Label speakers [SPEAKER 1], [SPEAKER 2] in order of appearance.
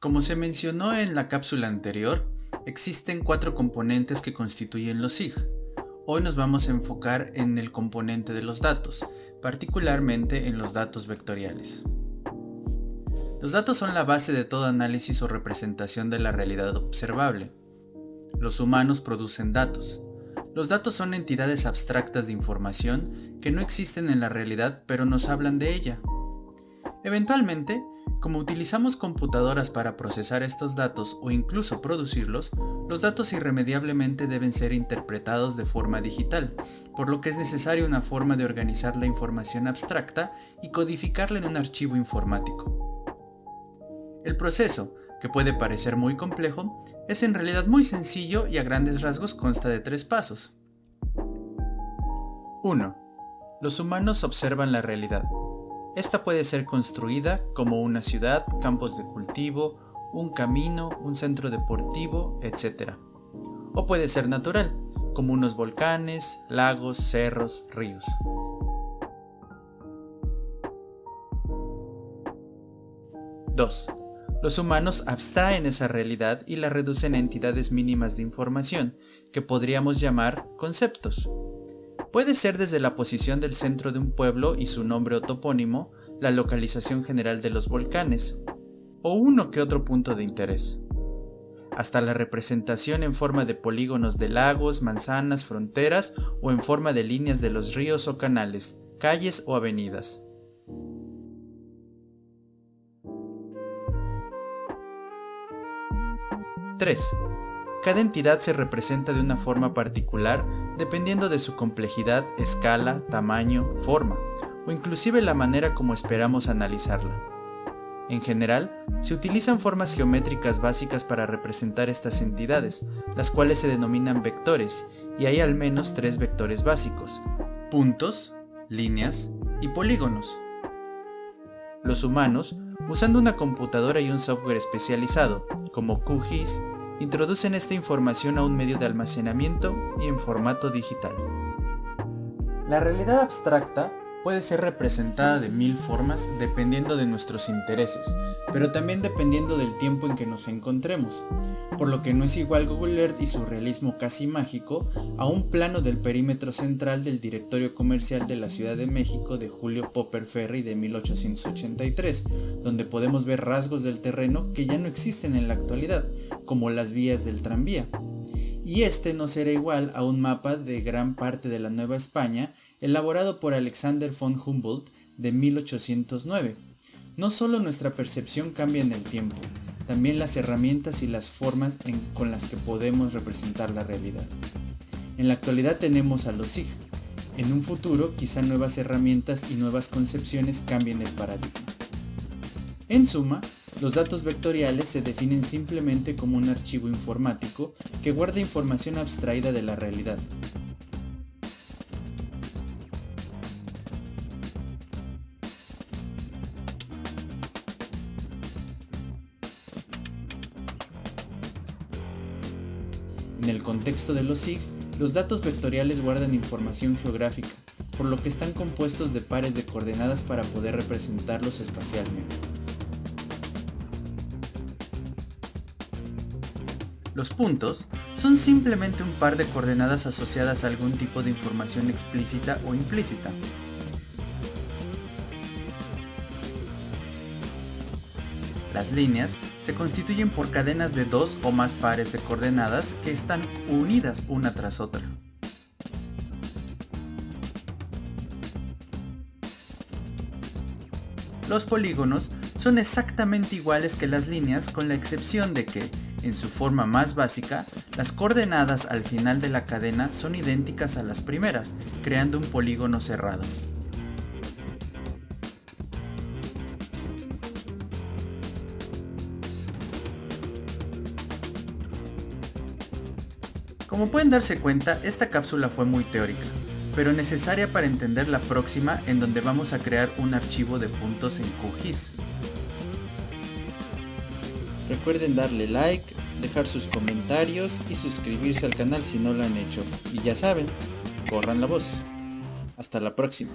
[SPEAKER 1] Como se mencionó en la cápsula anterior, existen cuatro componentes que constituyen los SIG. Hoy nos vamos a enfocar en el componente de los datos, particularmente en los datos vectoriales. Los datos son la base de todo análisis o representación de la realidad observable. Los humanos producen datos. Los datos son entidades abstractas de información que no existen en la realidad pero nos hablan de ella. Eventualmente, como utilizamos computadoras para procesar estos datos o incluso producirlos, los datos irremediablemente deben ser interpretados de forma digital, por lo que es necesaria una forma de organizar la información abstracta y codificarla en un archivo informático. El proceso, que puede parecer muy complejo, es en realidad muy sencillo y a grandes rasgos consta de tres pasos. 1. Los humanos observan la realidad. Esta puede ser construida como una ciudad, campos de cultivo, un camino, un centro deportivo, etc. O puede ser natural, como unos volcanes, lagos, cerros, ríos. 2. Los humanos abstraen esa realidad y la reducen a entidades mínimas de información, que podríamos llamar conceptos. Puede ser desde la posición del centro de un pueblo y su nombre o topónimo, la localización general de los volcanes, o uno que otro punto de interés, hasta la representación en forma de polígonos de lagos, manzanas, fronteras o en forma de líneas de los ríos o canales, calles o avenidas. 3. Cada entidad se representa de una forma particular dependiendo de su complejidad, escala, tamaño, forma, o inclusive la manera como esperamos analizarla. En general, se utilizan formas geométricas básicas para representar estas entidades, las cuales se denominan vectores, y hay al menos tres vectores básicos, puntos, líneas y polígonos. Los humanos, usando una computadora y un software especializado, como QGIS, introducen esta información a un medio de almacenamiento y en formato digital. La realidad abstracta puede ser representada de mil formas dependiendo de nuestros intereses, pero también dependiendo del tiempo en que nos encontremos, por lo que no es igual Google Earth y su realismo casi mágico a un plano del perímetro central del directorio comercial de la Ciudad de México de Julio Popper Ferry de 1883, donde podemos ver rasgos del terreno que ya no existen en la actualidad, como las vías del tranvía. Y este no será igual a un mapa de gran parte de la Nueva España elaborado por Alexander von Humboldt de 1809. No solo nuestra percepción cambia en el tiempo, también las herramientas y las formas con las que podemos representar la realidad. En la actualidad tenemos a los SIG. En un futuro quizá nuevas herramientas y nuevas concepciones cambien el paradigma. En suma, los datos vectoriales se definen simplemente como un archivo informático que guarda información abstraída de la realidad. En el contexto de los SIG, los datos vectoriales guardan información geográfica, por lo que están compuestos de pares de coordenadas para poder representarlos espacialmente. Los puntos son simplemente un par de coordenadas asociadas a algún tipo de información explícita o implícita. Las líneas se constituyen por cadenas de dos o más pares de coordenadas que están unidas una tras otra. Los polígonos son exactamente iguales que las líneas con la excepción de que, en su forma más básica, las coordenadas al final de la cadena son idénticas a las primeras, creando un polígono cerrado. Como pueden darse cuenta, esta cápsula fue muy teórica, pero necesaria para entender la próxima en donde vamos a crear un archivo de puntos en QGIS. Recuerden darle like, dejar sus comentarios y suscribirse al canal si no lo han hecho. Y ya saben, corran la voz. Hasta la próxima.